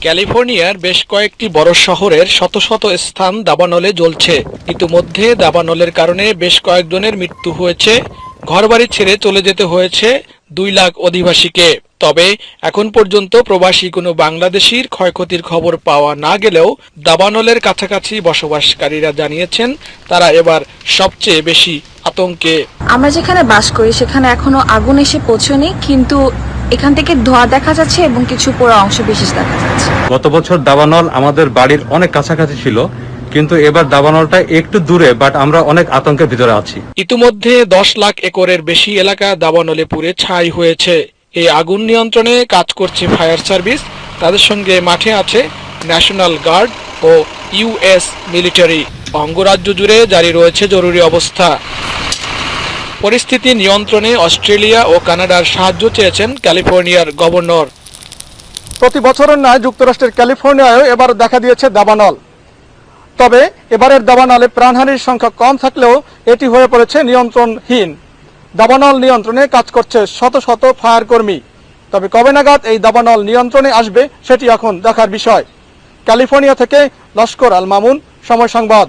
ক্যালিফোর্নিয়ার বেশ কয়েকটি বড় শহরের শত শত স্থান দাবানলে জ্বলছে। ইতিমধ্যে দাবানলের কারণে বেশ কয়েকজনের মৃত্যু হয়েছে। ঘরবাড়ি ছেড়ে চলে যেতে হয়েছে দুই লাখ অধিবাসীকে। তবে এখন পর্যন্ত প্রবাসী কোনো বাংলাদেশির ক্ষয়ক্ষতির খবর পাওয়া না গেলেও দাবানলের কাছাকাছি বসবাসকারীরা জানিয়েছেন তারা এবার সবচেয়ে বেশি আতঙ্কে। আমরা যেখানে বাস করি সেখানে এখনও আগুন এসে পৌঁছয়নি কিন্তু এখান থেকে ধোঁয়া দেখা যাচ্ছে এবং কিছু পোড়া অংশ বিশেষ দেখা যাচ্ছে। গত বছর দাবানল আমাদের বাড়ির অনেক কাছাকাছি ছিল কিন্তু এবার দাবানলটা একটু দূরে বাট আমরা অনেক আতঙ্কের ভিতরে আছি। ইতিমধ্যে দশ লাখ একরের বেশি এলাকা দাবানলে পুড়ে ছাই হয়েছে। এই আগুন নিয়ন্ত্রণে কাজ করছে ফায়ার সার্ভিস। তাদের সঙ্গে মাঠে আছে ন্যাশনাল গার্ড ও ইউএস মিলিটারি। অঙ্গরাজ্য জুড়ে জারি রয়েছে জরুরি অবস্থা। পরিস্থিতি নিয়ন্ত্রণে অস্ট্রেলিয়া ও কানাডার সাহায্য চেয়েছেন ক্যালিফোর্নিয়ার গভর্নর। প্রতি বছরের ন্যায় যুক্তরাষ্ট্রের ক্যালিফোর্নিয়ায়ও এবার দেখা দিয়েছে দাবানল। তবে এবারের দাবানলে প্রাণহানির সংখ্যা কম থাকলেও এটি হয়ে পড়েছে নিয়ন্ত্রণহীন। দাবানল নিয়ন্ত্রণে কাজ করছে শত শত ফায়ার কর্মী। তবে কবে নাগাদ এই দাবানল নিয়ন্ত্রণে আসবে, সেটি এখন দেখার বিষয়। ক্যালিফোর্নিয়া থেকে লস্কর আল মামুন, সময় সংবাদ।